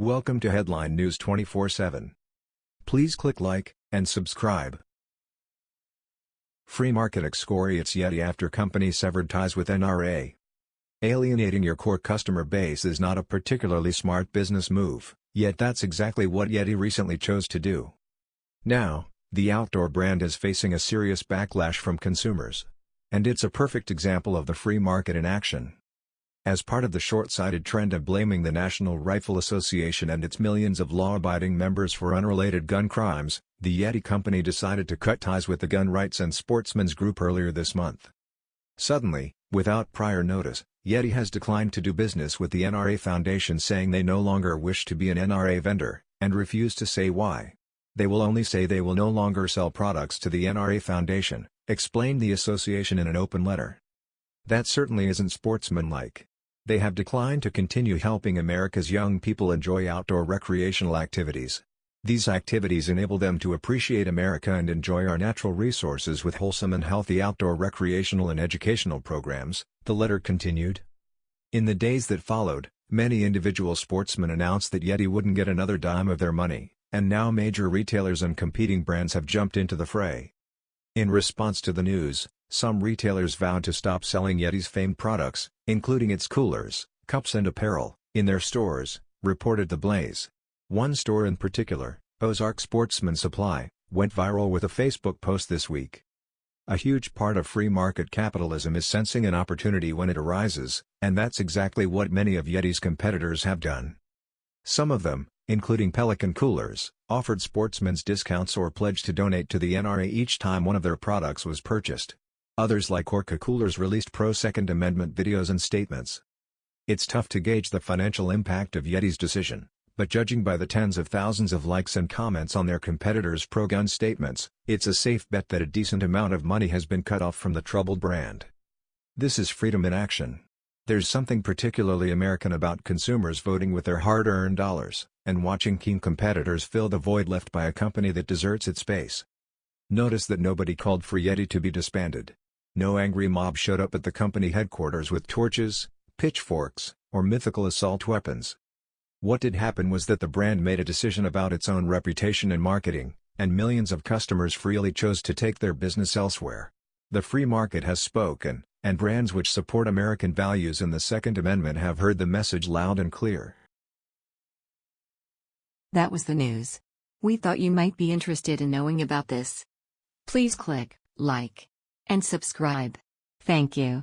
Welcome to Headline News 24/7. Please click like and subscribe. Free market excoriates Yeti after company severed ties with NRA. Alienating your core customer base is not a particularly smart business move, yet that's exactly what Yeti recently chose to do. Now, the outdoor brand is facing a serious backlash from consumers. And it's a perfect example of the free market in action. As part of the short-sighted trend of blaming the National Rifle Association and its millions of law-abiding members for unrelated gun crimes, the Yeti company decided to cut ties with the Gun Rights and Sportsmen's Group earlier this month. Suddenly, without prior notice, Yeti has declined to do business with the NRA Foundation saying they no longer wish to be an NRA vendor, and refuse to say why. They will only say they will no longer sell products to the NRA Foundation, explained the association in an open letter. That certainly isn't sportsmanlike. They have declined to continue helping America's young people enjoy outdoor recreational activities. These activities enable them to appreciate America and enjoy our natural resources with wholesome and healthy outdoor recreational and educational programs, the letter continued. In the days that followed, many individual sportsmen announced that Yeti wouldn't get another dime of their money, and now major retailers and competing brands have jumped into the fray. In response to the news, some retailers vowed to stop selling Yeti's famed products, including its coolers, cups and apparel, in their stores, reported The Blaze. One store in particular, Ozark Sportsman Supply, went viral with a Facebook post this week. A huge part of free market capitalism is sensing an opportunity when it arises, and that's exactly what many of Yeti's competitors have done. Some of them, including Pelican Coolers, offered sportsmen's discounts or pledged to donate to the NRA each time one of their products was purchased. Others like Orca Coolers released pro-Second Amendment videos and statements. It's tough to gauge the financial impact of Yeti's decision, but judging by the tens of thousands of likes and comments on their competitors' pro-gun statements, it's a safe bet that a decent amount of money has been cut off from the troubled brand. This is freedom in action. There's something particularly American about consumers voting with their hard-earned dollars, and watching keen competitors fill the void left by a company that deserts its space. Notice that nobody called for Yeti to be disbanded. No angry mob showed up at the company headquarters with torches, pitchforks, or mythical assault weapons. What did happen was that the brand made a decision about its own reputation and marketing, and millions of customers freely chose to take their business elsewhere. The free market has spoken, and brands which support American values and the Second Amendment have heard the message loud and clear. That was the news. We thought you might be interested in knowing about this. Please click like and subscribe. Thank you.